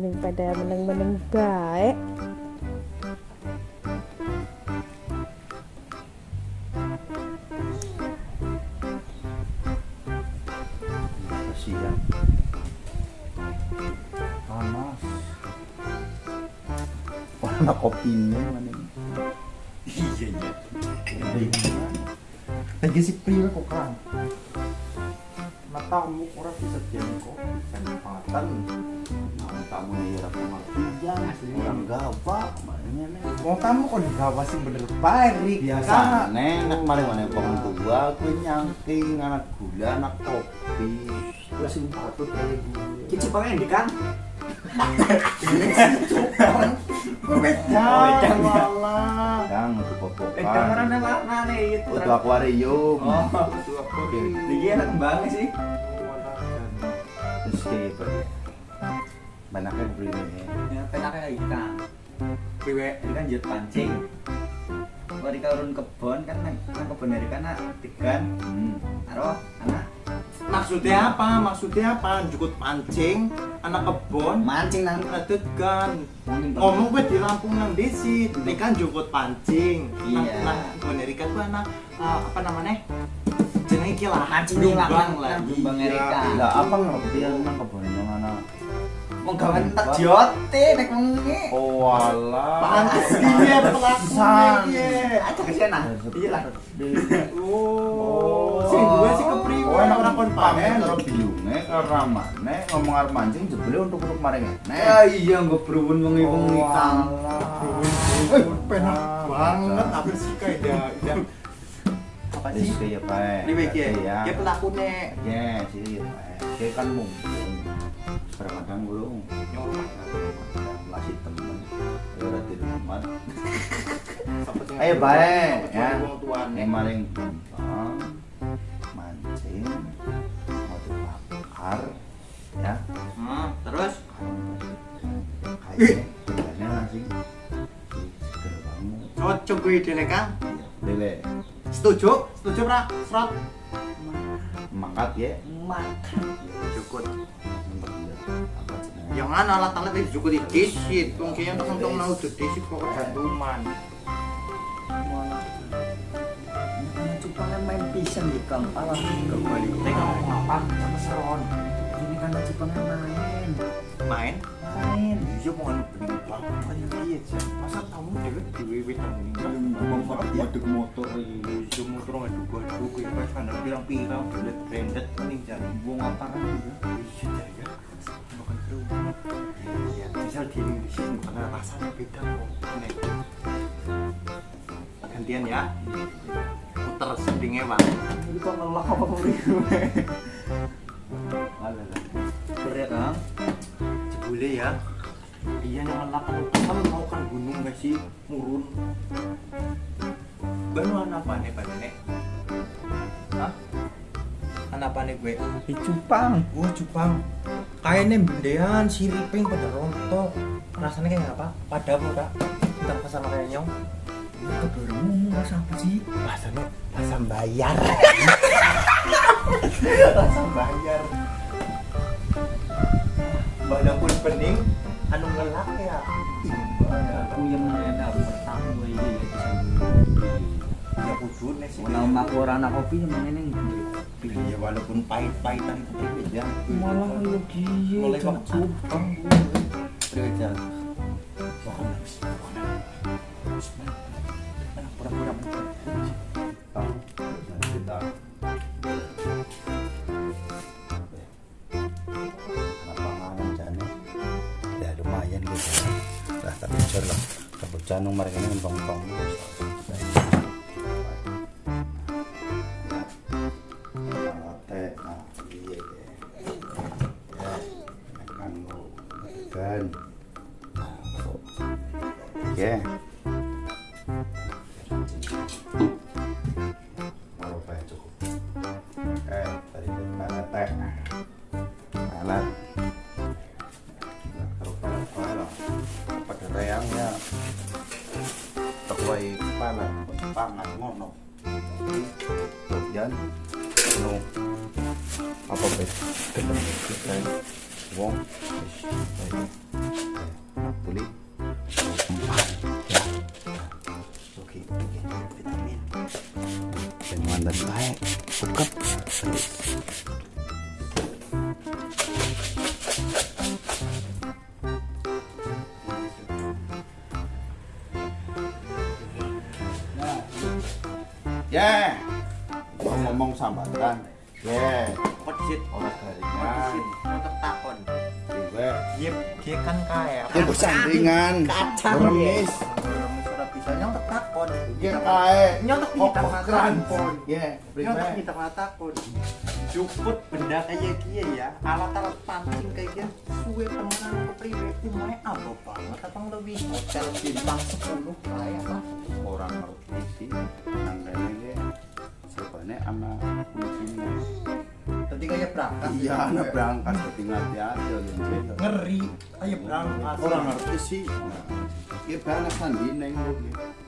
ini pada meneng-meneng baik panas warna kopinya iya iya lagi si priwe kok kan matamu kurang kamu kok digawa sih bener baik biasa nenek mari mana pong tua aku nyangking anak gula anak kopi gue sing patut kayak gue Kici pengen di kan? Oh, wedang ya. malah yang itu popokan Wedang orang itu. akuarium Oh. itu akuarium Iki enak kembangnya sih. terus kayak banyaknya beli ini Ya penaknya kayak ikan. Priwe ikan jet pancing. Kalau di karun kebon kan nang nang kebon dari kana tigan. hmm. Aro anak Maksudnya apa? Maksudnya apa? Jukut pancing, anak kebon, mancing nang kan. Ngomong gue di Lampung nang desi, ini kan jukut pancing. Iya. nang kebon Erika gue anak eh, apa namanya? Jenenge iki lah. Mancing nang- lah. Jumbang Iya. Erika. lah apa ngerti yang nang mana Wong gawan tak jote nek wengi. oh alah Pantes dia pelakunya dia. Aja ke sana. Iya lah. Oh, sing gue sih kepriwe Oh, orang kon pamer. karo biyunge karo ramane ngomong arep mancing jebule untuk-untuk maring Ya iya nggo berun wengi-wengi kang. Eh, penak banget sih kayak ida ida apa sih? kaya bae. Priwe ki ya. ya pelakune. Ya, sih ya. Kayak kan mungkin. Bermadang burung. Masih temen. Ya ora di rumah. Ayo bae ya. Yang maring gampang mancing mau dibakar ya Hmm, terus kayaknya kayaknya nasi seger banget Cocok gue ide Kang. lele Setuju? Setuju pra? Serot. makat ya makan. Cukup. Apa jenenge Jangan alat-alat itu cukup didisit. Wong kaya untuk untuk mau didisit kok kejantuman. Cupangan main pisan di kang alah Kembali. Tengok ngomong apa? Sama Seron. Ini kan cupangan main. Main? Main. Iya mau beli banget aja iya sih. Masa kamu dewek diwewet nang ini? Bapak waduk motor ini Itu motor nggak duga duga ya pas kan pirang-pirang branded mending cari buang apa kan misal di Indonesia karena rasanya beda kok. Nek. Gantian ya. Puter sendingnya bang. Ini kok ngelak apa priwe? ada lah Berat kang. Jebule ya. Iya yang ngelakan kan mau kan gunung gak sih murun. Banu apa nih pada nih? Hah? Anak apa nih gue? Di cupang. Wah Jepang. Kayaknya bendean siriping pada rontok. Rasanya kayak apa? Pada apa kak? Ntar pesan kayak nyong. Kebermu rasa apa sih? Rasanya rasa bayar. rasa bayar. Badan pun pening, anu ngelak ya. Aku yang mana pertama ini Ya kudu nih sih. Orang anak kopi yang mana nih? Ya walaupun pahit-pahitan itu beda. Malah lu dia. mulai waktu cupang. Belajar. Pura-pura kita ya lumayan gitu lah tapi lah kebutuhan nomor ini ngembang-ngembang vitamin. Dan baik. Buka. Terus. Ya. Mau ngomong sambatan. Ya. Pesit. Orang garingan. Untuk takon. Dewe. Yep, dia kan kaya. Ya bersandingan. Kacang. Remis Ya kae. Nyontek kita keran. takon. Ya. Nyontek Priwe. kita takon. Juput benda kayak kia ya, alat-alat pancing kayak kia, suwe temenan ke priwe, umumnya apa banget, abang lebih hotel bintang 10 kayak apa? Orang ngerti sih. Nanggane ge. Sebane anak kuncinya. Kayak berangkat. Iya, anak berangkat ketinggal ya aja gitu. Ngeri, ayo berangkat. Orang ngerti sih. Ki anak sandine.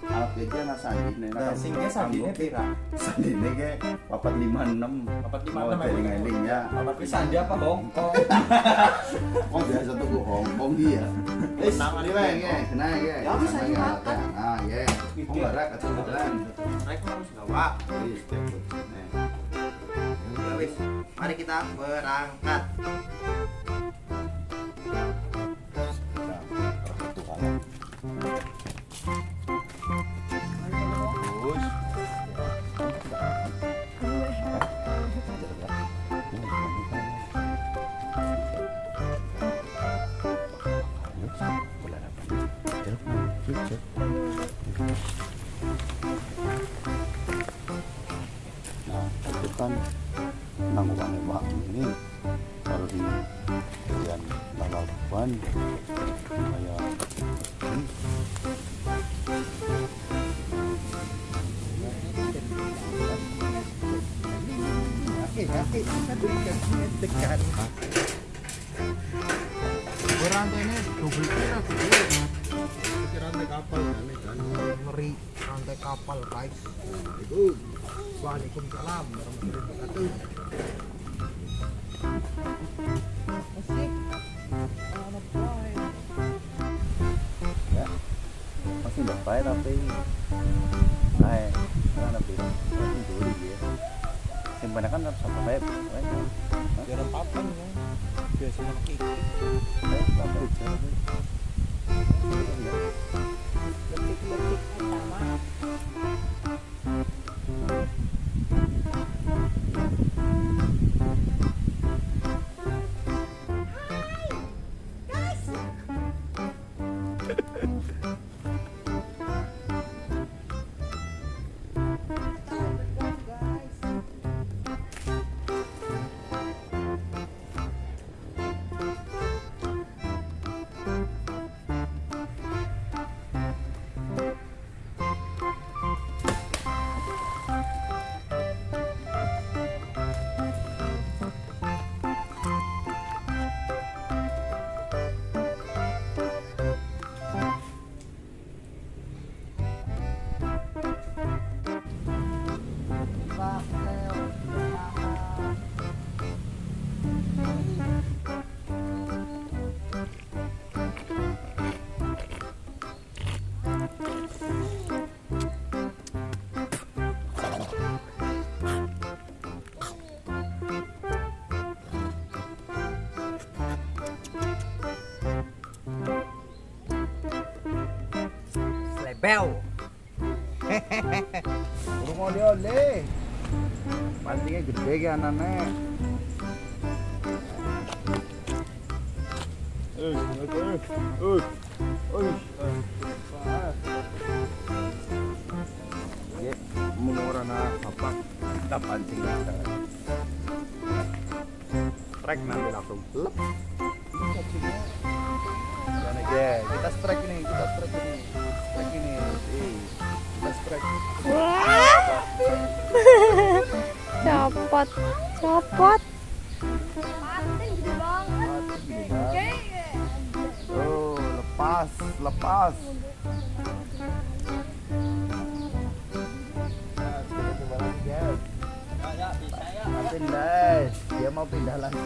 Alat iki anak sandine. Nah, singnya sandine pira? Sandine ge 456. 456 Mau emang. eling ya. Apa sandi apa Hongkong? Oh biasa tuh ke Hongkong dia. Wis, Tangan ini kena ge. Ya, bisa. Nah, ye. Oh, barak ketinggalan. Mereka harus gawa. Wis. Nah. Wis, mari kita berangkat. Nah, itu Tekan. Berantainya double kira. Itu rantai kapal kan. Ngeri rantai kapal guys. Waalaikumsalam warahmatullahi wabarakatuh. ya masih udah tapi ay kan lebih masih dulu ya yang banyak kan harus apa baik Biar papan ya. Biasa maki. baik tapi utama. Slebel. Urung oleh-oleh. Pancingnya gede. Eh, eh, eh. Eh, Ya, mau orang apa? Kita pancing. Strike nanti langsung lep. Kita strike ini, kita strike ini, Copot, copot. Oh, lepas, lepas. Pindah, dia mau pindah lagi.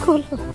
cool.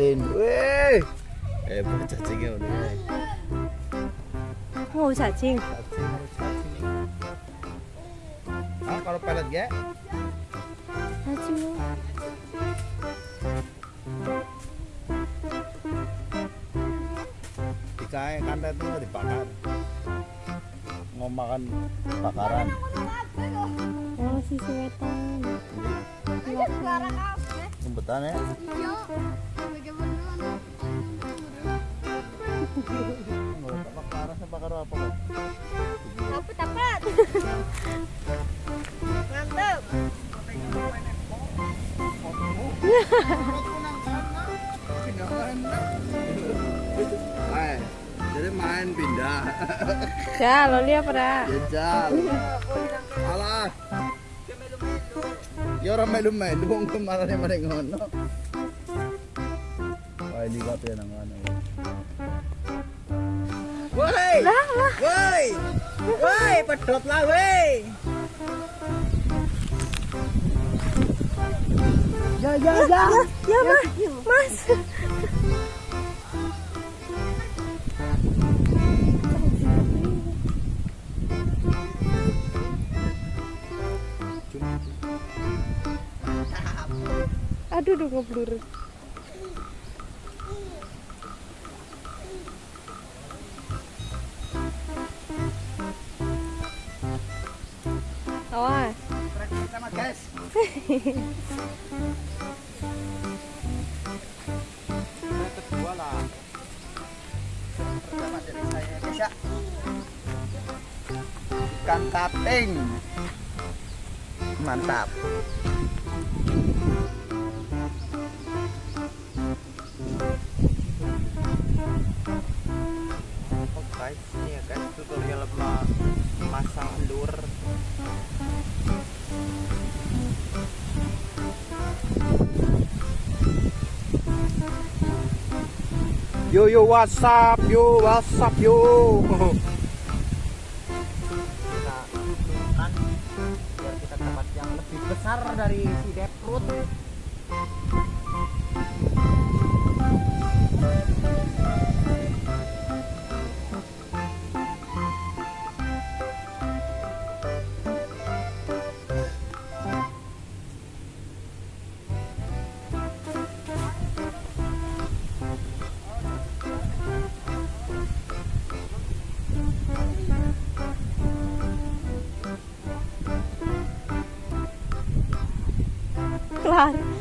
Patin weh. Eh boleh cacingnya udah. Mau cacing. cacing harus cacing ah kalau pelet ya Cacing. Dikae kantet itu dibakar. Mau makan bakaran. Oh, si sewetan. jemputan ya jadi main pindah Ya, lo lihat pada. jajal alah ya orang melu-melu wong kemarin mana ngono wah ini kabeh nang ngono Woi! Woi! Woi, pedot lah woi. Ya, ya, ya. Ya, Mas. Mas. Aduh, udah ngeblur. Ikan kaping. Mantap. Oh guys, ini ya guys tutorial ma- masang lure Yo yo WhatsApp yo WhatsApp yo.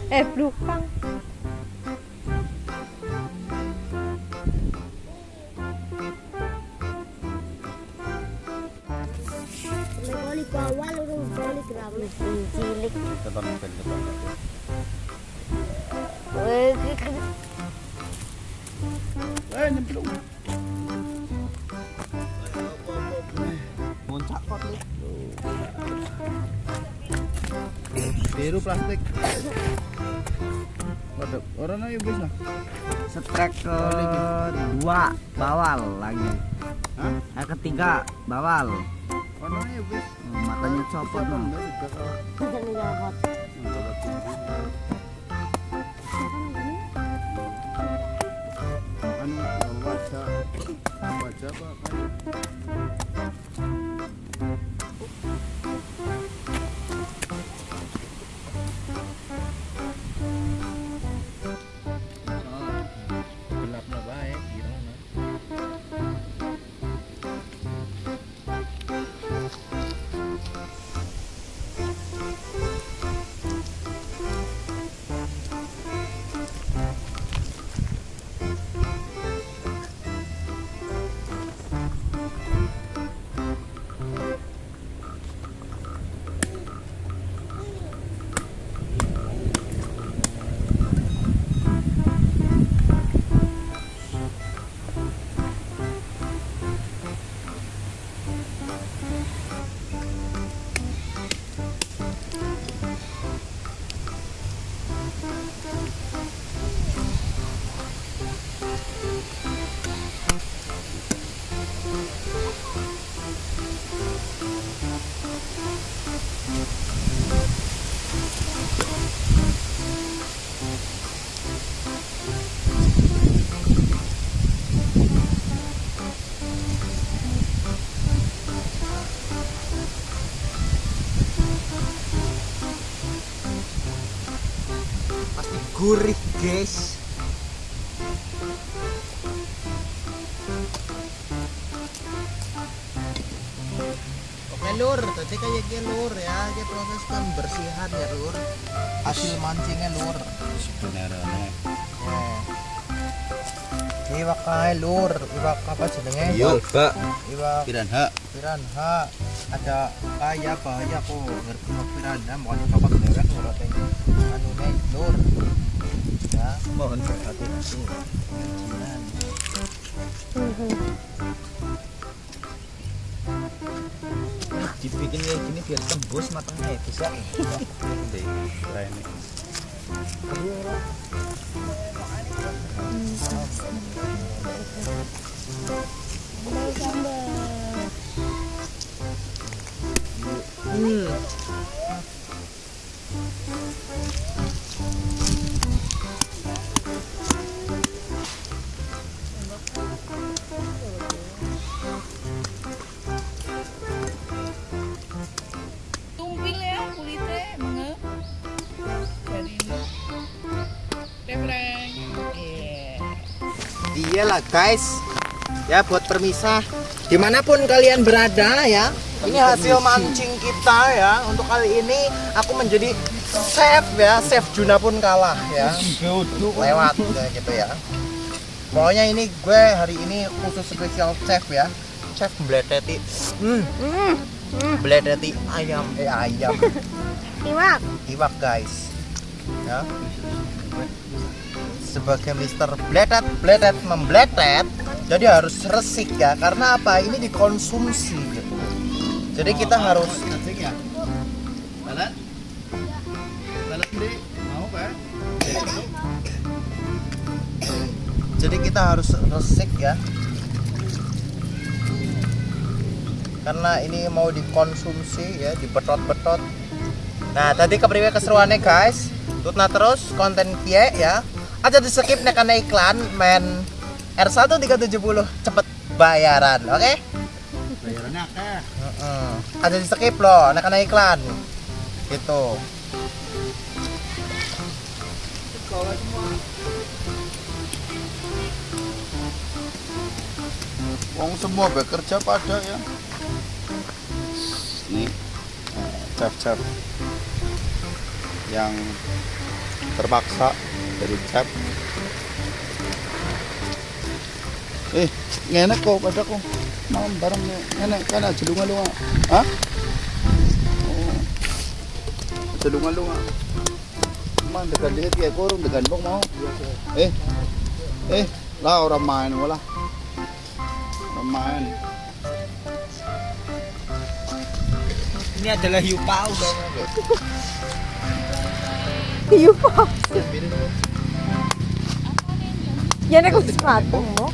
Eh, belukang. Strike kedua bawal lagi. Hah? Yang ketiga bawal. Oh, matanya copot no. Gurih guys. Oke lur, tadi kayak gini lur ya, kayak proses pembersihan ya lur. Hasil mancingnya lur. Sebenarnya Eh. Iwak kae lur, iwak apa jenenge? Pak. Iwak Piranha. piranha. Ada kaya bahaya kok ngerti iwak piranha mau coba dewek lur ate. Anu nih lur. Mohon berhati-hati. jangan. Dibikin kayak gini biar tembus matangnya ya bisa. Deh, ini. Mau Iyalah guys. Ya buat permisah. Di mana pun kalian berada ya. Ini hasil mancing kita ya. Untuk kali ini aku menjadi chef ya. Chef Juna pun kalah ya. Lewat ya, gitu ya. Pokoknya ini gue hari ini khusus spesial chef ya. Chef beleteti hmm. Beleteti ayam. Eh ayam. Iwak. Iwak guys Ya. Sebagai Mister Bletet Bletet membletet jadi harus resik ya. Karena apa? Ini dikonsumsi. Gitu jadi kita harus ya. Lalat. Lalat di mau kan? jadi kita harus resik ya. Karena ini mau dikonsumsi ya dibetot-betot. Nah tadi kepriwe keseruannya guys tutna terus konten kie ya aja di skip nek ana iklan men R1 370 cepet bayaran oke Bayarannya akeh. Heeh. Ada di skip loh, nek ana iklan. Gitu. Wong semua bekerja pada ya. Ini eh, chef-chef yang terpaksa dari chef. Eh, ngenek kok pada kok. Mau bareng. Ngenek kan aja lunga-lunga. Hah? Oh. Aja lunga-lunga. Man degan dikit kayak kurung degan bong mau. Eh. Eh, lah orang main wala. Orang main. Ini adalah hiu paus. Iya, Pak. Ya nek wis patung mo.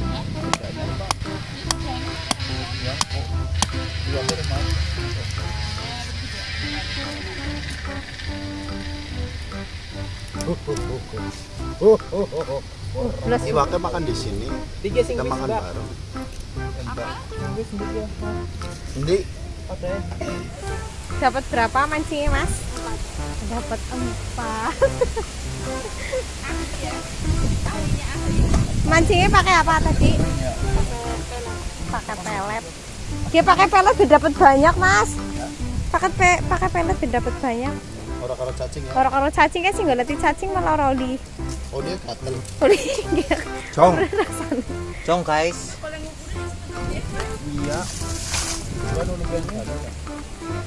Makan di sini. Tiga sing Kita makan bareng. Hindi. Oke. Dapat berapa mancingnya, Mas? Dapat empat. Mancingnya pakai apa tadi? Pakai pelet. Dia pakai pelet sudah dapat banyak, Mas. Pakai pe pakai pelet sudah dapat banyak. Orang karo cacing ya. Karo-karo cacing kan sih nggak latih cacing malah roli. Oh dia gatel. Roli. Cong. Cong guys. Iya.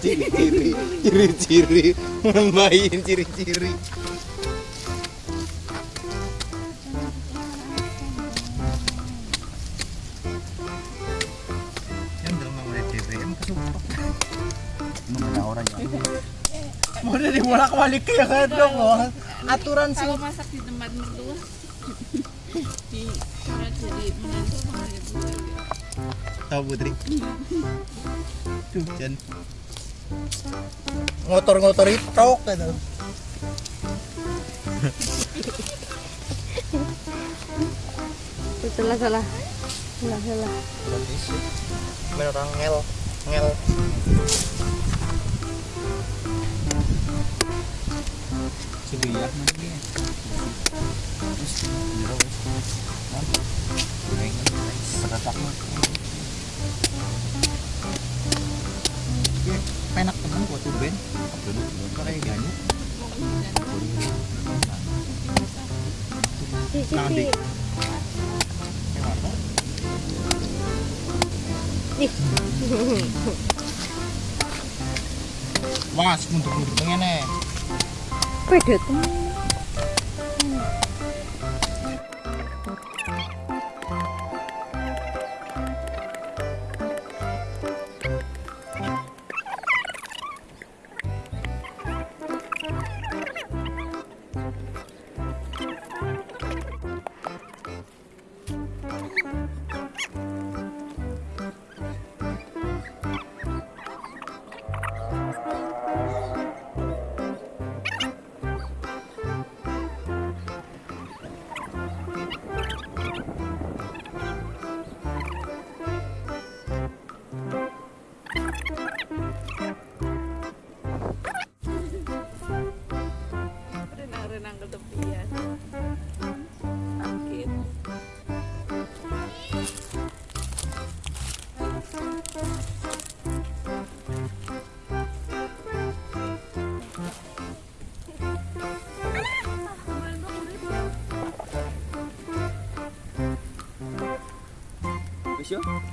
Ciri-ciri, ciri-ciri, nambahin ciri-ciri. Mau udah dibolak balik ya kan dong. Aturan sih. Kalau masak di tempat mertua di cara jadi menantu sama. Tahu Putri. Tuh, Jan. Ngotor-ngotor itu gitu. Salah salah. Salah salah. Main orang ngel, ngel. Sudah ya mana dia? Terus nyerah wes. Nah, goreng seretak gua tuh Ben. Mas, mundur-mundur pengen Beda tuh. Wis yo.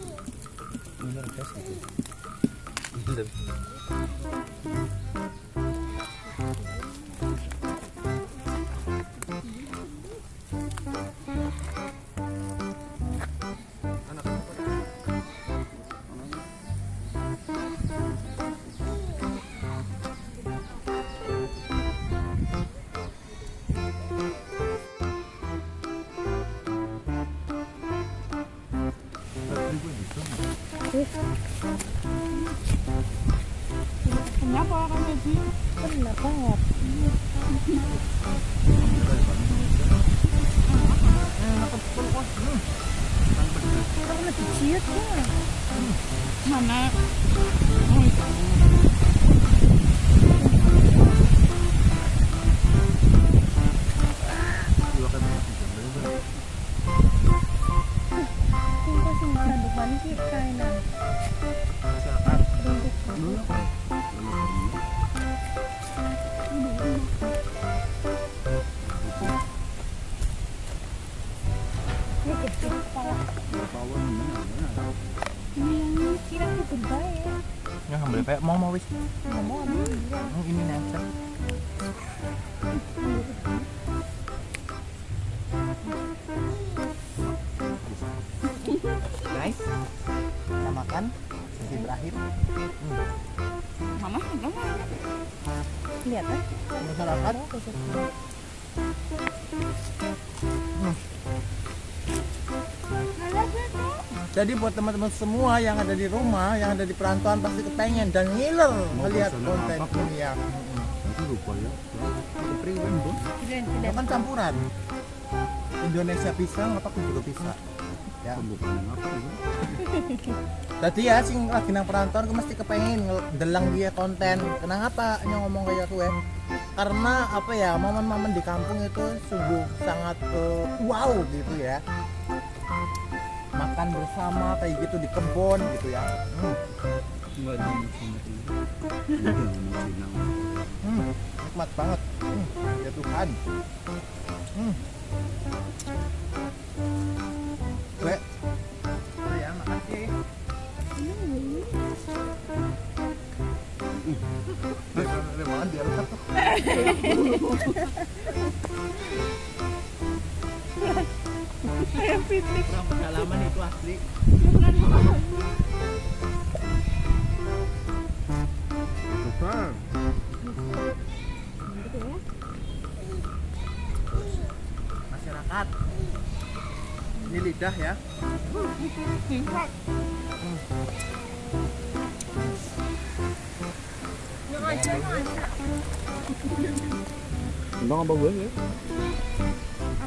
Itu. Bener guys itu. Bener. Nyapa Itu baik. Ya ambil kayak mau mau wis. Ngomong Hmm, Ini nempel. Jadi buat teman-teman semua yang ada di rumah, yang ada di perantauan pasti kepengen dan ngiler melihat konten ini ya. Itu lupa ya. Bro. Itu kan campuran. Indonesia pisang apa aku juga bisa. Ya. Tadi ya sing lagi nang perantauan aku mesti kepengen delang dia konten. Kenapa nyong ngomong kayak gue? Karena apa ya momen-momen di kampung itu sungguh sangat eh, wow gitu ya. Makan bersama kayak gitu di kebun gitu ya. Hmm. Enggak ada yang sama itu. Enggak ada yang sama. Hmm, nikmat banget. Hmm, ya Tuhan. Hmm. Gue. Oh ya, makasih. Ada banget di atas Kurang pengalaman itu asli. Masyarakat. Ini lidah ya. Gue ya? Apanya? Juga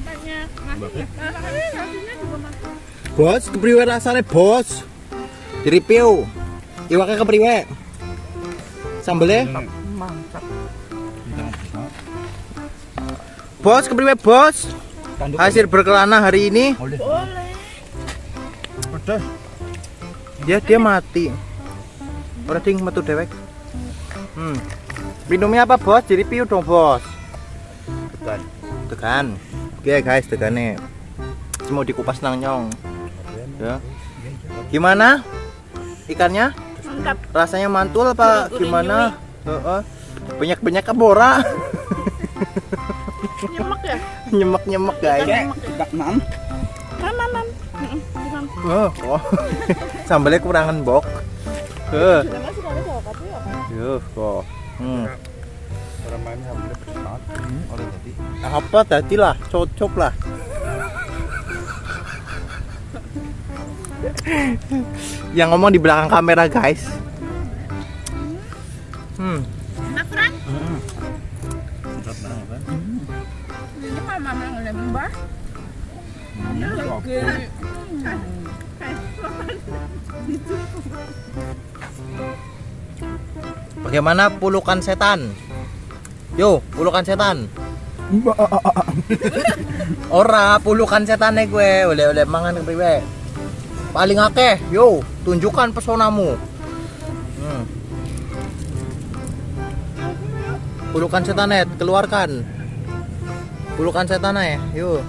masuk. Bos, kepriwe rasanya bos? Direview. Iwaknya kepriwe? Sambelnya? Mantap. Kita Bos, kepriwe bos? Hasil berkelana hari ini? Boleh. Pedas. Dia dia mati. Ora ding metu dewek. Hmm. Minumnya apa bos? Direview dong bos. Tekan. Tekan. Oke guys, tekannya. Mau dikupas nang nyong. Ya. Gimana? Ikannya? Mantap. Rasanya mantul apa Gurih-gurih gimana? Heeh. Banyak-banyak kebora. Nyemek ya? Nyemek-nyemek guys. Tidak nan. Mam, mam, mam. Oh, oh. Sambalnya kurangan bok. Eh, Sudah masih ada jawab apa ya? yuh kok. Hmm. Orang main pedes banget. Oleh tadi. Apa tadi lah, cocok lah. Yang ngomong di belakang kamera guys. Hmm. Enak kan? Sedap banget kan? Ini mama. Ini lagi. Bagaimana pulukan setan? Yo, pulukan setan. Ora, pulukan setan gue. Oleh oleh mangan kepriwe. Paling akeh, yo, tunjukkan pesonamu. Hmm. Pulukan setanet, keluarkan. Pulukan setannya, yo.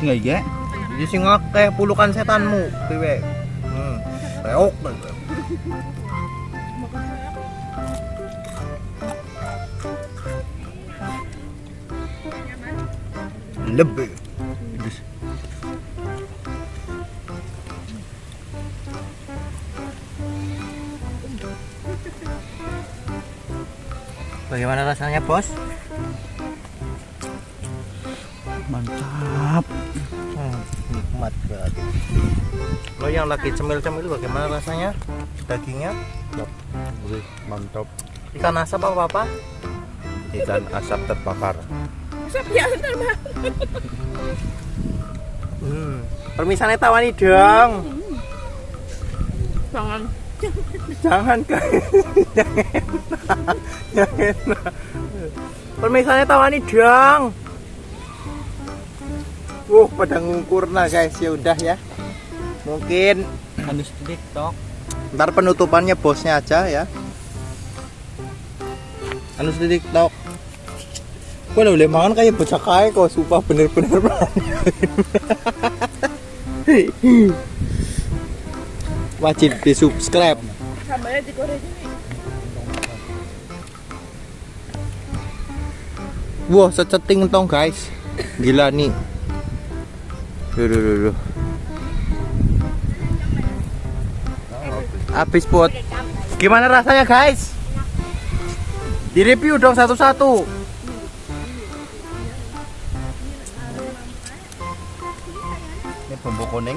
Enggak iya. Jadi sing akeh pulukan setanmu, priwe. Hmm. Reok. Lebih. Bagaimana rasanya, Bos? Mantap. Hmm. nikmat berarti. Lo yang lagi cemil-cemil bagaimana rasanya? Dagingnya? Mantap. Ikan asap apa apa? Ikan asap terbakar. Ya ntar mah Hmm. Permisannya tawani dong. jangan Jangan kan. Jangan. Permisannya tawani dong. Wuh, pada ngukur nah guys. Ya udah ya. Mungkin Harus TikTok. ntar penutupannya bosnya aja ya. Anu di TikTok. Gue udah boleh makan kayak bocah kaya kok, sumpah bener-bener Wajib di subscribe. sambalnya digoreng ini Wah, seceting tong guys. Gila nih. Duh, duh, duh, duh. Habis pot. Gimana rasanya guys? Di review dong satu-satu. Kuning.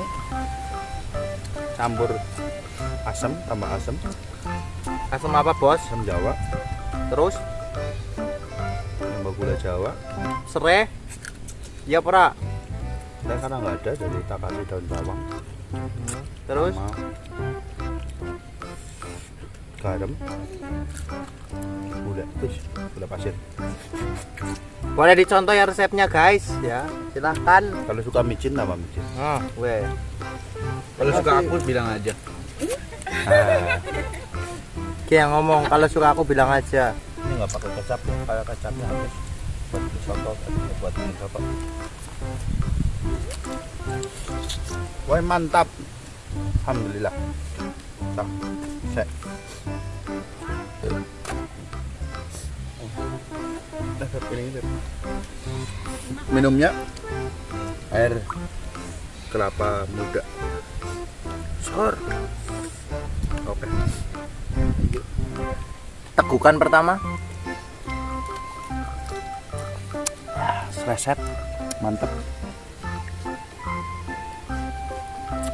Campur asam, tambah asam. Asam apa bos? Asam Jawa, Terus tambah gula Jawa. serai. Ya pra. Dan karena nggak ada, jadi kita kasih daun bawang. Terus sama garam. Gula, terus gula pasir. boleh dicontoh ya resepnya guys ya. Silahkan. Kalau suka micin tambah micin. Nah, weh. Kalau suka aku bilang aja. Ah, Ki yang ngomong kalau suka aku bilang aja. ini nggak pakai kecap, kayak kecapnya habis. Buat soto, buat ini soto. Wah mantap. Alhamdulillah. Tak, sek. Ini. Minumnya air kelapa muda. Sor. Oke. Tegukan pertama. Resep mantep.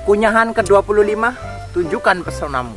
Kunyahan ke-25, tunjukkan pesonamu.